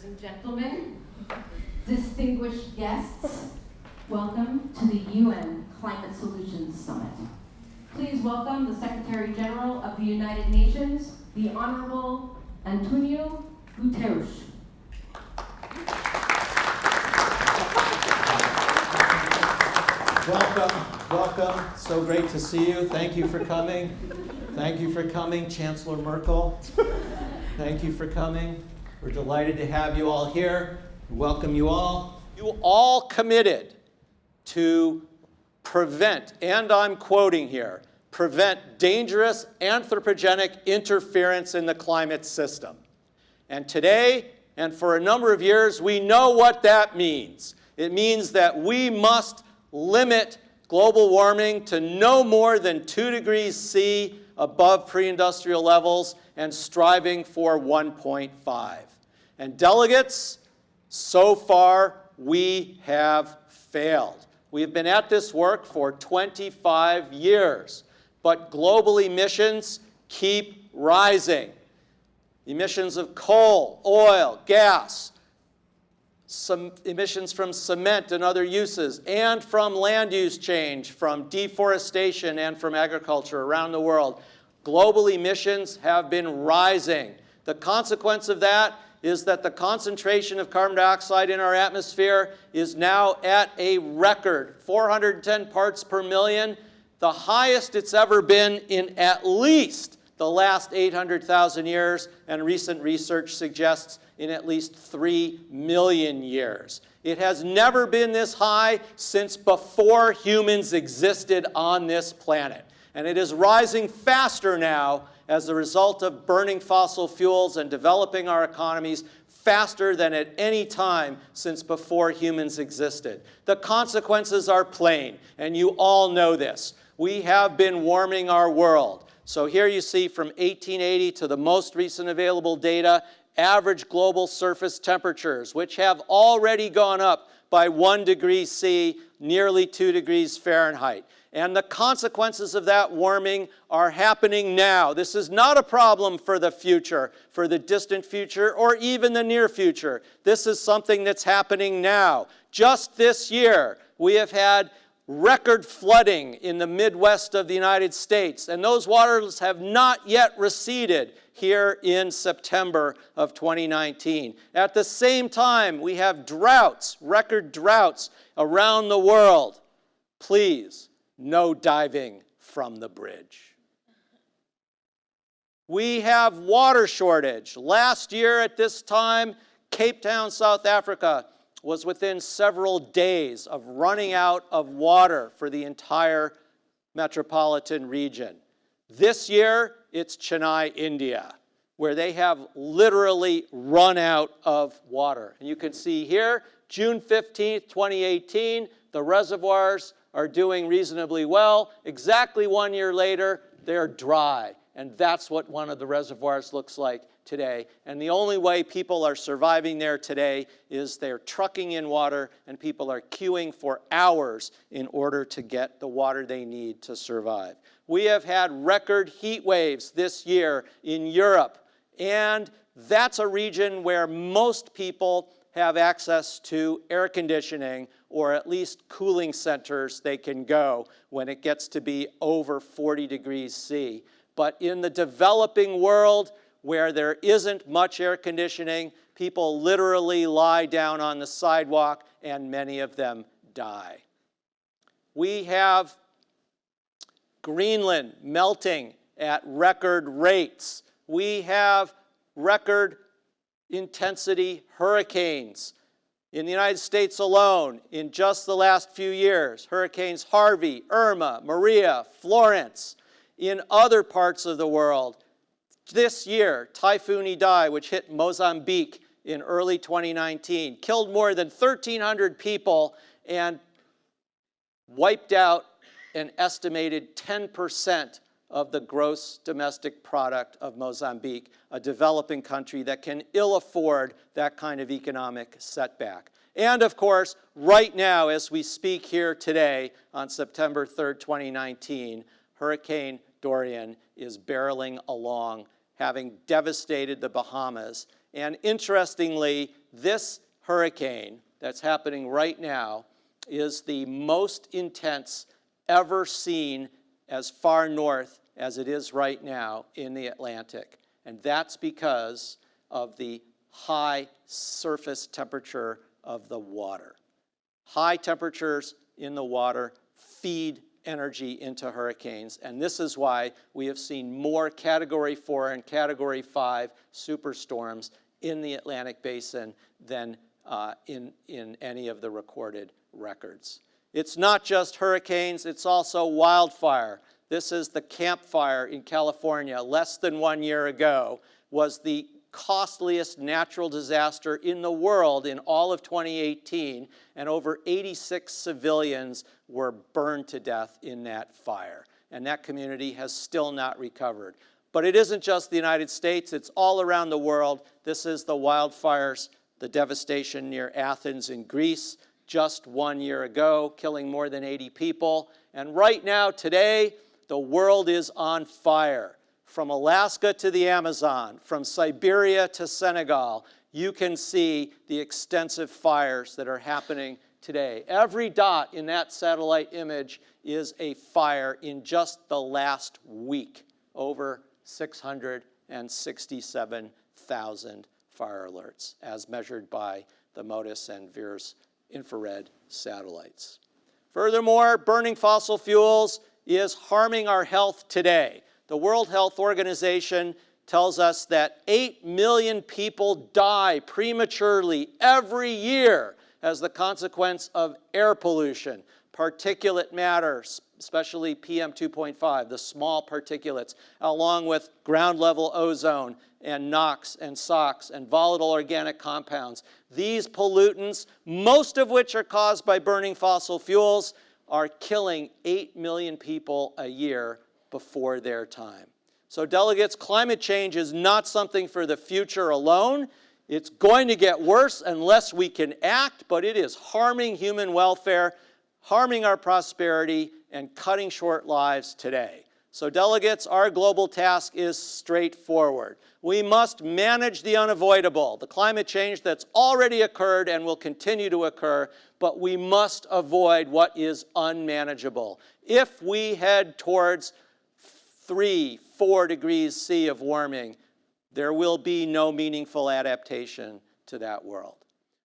Ladies and gentlemen, distinguished guests, welcome to the UN Climate Solutions Summit. Please welcome the Secretary General of the United Nations, the Honorable Antonio Guterres. Welcome, welcome. So great to see you. Thank you for coming. Thank you for coming, Chancellor Merkel. Thank you for coming. We're delighted to have you all here. Welcome you all. You all committed to prevent, and I'm quoting here, prevent dangerous anthropogenic interference in the climate system. And today, and for a number of years, we know what that means. It means that we must limit global warming to no more than 2 degrees C above pre-industrial levels and striving for 1.5. And delegates, so far we have failed. We've been at this work for 25 years, but global emissions keep rising. Emissions of coal, oil, gas, some emissions from cement and other uses, and from land use change, from deforestation and from agriculture around the world. Global emissions have been rising. The consequence of that is that the concentration of carbon dioxide in our atmosphere is now at a record, 410 parts per million, the highest it's ever been in at least the last 800,000 years, and recent research suggests in at least 3 million years. It has never been this high since before humans existed on this planet. And it is rising faster now as a result of burning fossil fuels and developing our economies faster than at any time since before humans existed. The consequences are plain, and you all know this. We have been warming our world. So here you see from 1880 to the most recent available data, average global surface temperatures, which have already gone up by one degree C, nearly two degrees Fahrenheit. And the consequences of that warming are happening now. This is not a problem for the future, for the distant future, or even the near future. This is something that's happening now. Just this year, we have had record flooding in the Midwest of the United States, and those waters have not yet receded here in September of 2019. At the same time, we have droughts, record droughts around the world. Please, no diving from the bridge. We have water shortage. Last year at this time, Cape Town, South Africa was within several days of running out of water for the entire metropolitan region. This year, it's Chennai, India, where they have literally run out of water. And you can see here, June 15th, 2018, the reservoirs are doing reasonably well. Exactly one year later, they're dry. And that's what one of the reservoirs looks like today. And the only way people are surviving there today is they're trucking in water and people are queuing for hours in order to get the water they need to survive. We have had record heat waves this year in Europe. And that's a region where most people have access to air conditioning or at least cooling centers they can go when it gets to be over 40 degrees C. But in the developing world, where there isn't much air conditioning, people literally lie down on the sidewalk and many of them die. We have Greenland melting at record rates. We have record intensity hurricanes. In the United States alone, in just the last few years, hurricanes Harvey, Irma, Maria, Florence. In other parts of the world, this year, Typhoon Idai, which hit Mozambique in early 2019, killed more than 1,300 people and wiped out an estimated 10% of the gross domestic product of Mozambique, a developing country that can ill afford that kind of economic setback. And of course, right now, as we speak here today on September 3rd, 2019, Hurricane Dorian is barreling along, having devastated the Bahamas. And interestingly, this hurricane that's happening right now is the most intense ever seen as far north as it is right now in the Atlantic. And that's because of the high surface temperature of the water. High temperatures in the water feed energy into hurricanes, and this is why we have seen more Category 4 and Category 5 superstorms in the Atlantic Basin than uh, in, in any of the recorded records. It's not just hurricanes, it's also wildfire. This is the Camp Fire in California, less than one year ago, was the costliest natural disaster in the world in all of 2018, and over 86 civilians were burned to death in that fire. And that community has still not recovered. But it isn't just the United States, it's all around the world. This is the wildfires, the devastation near Athens in Greece just one year ago, killing more than 80 people. And right now, today, the world is on fire from Alaska to the Amazon, from Siberia to Senegal, you can see the extensive fires that are happening today. Every dot in that satellite image is a fire in just the last week, over 667,000 fire alerts, as measured by the MODIS and VIIRS infrared satellites. Furthermore, burning fossil fuels is harming our health today. The World Health Organization tells us that 8 million people die prematurely every year as the consequence of air pollution, particulate matter, especially PM 2.5, the small particulates, along with ground level ozone and NOx and SOx and volatile organic compounds. These pollutants, most of which are caused by burning fossil fuels, are killing 8 million people a year before their time. So delegates, climate change is not something for the future alone. It's going to get worse unless we can act, but it is harming human welfare, harming our prosperity, and cutting short lives today. So delegates, our global task is straightforward. We must manage the unavoidable, the climate change that's already occurred and will continue to occur, but we must avoid what is unmanageable. If we head towards three, four degrees C of warming, there will be no meaningful adaptation to that world.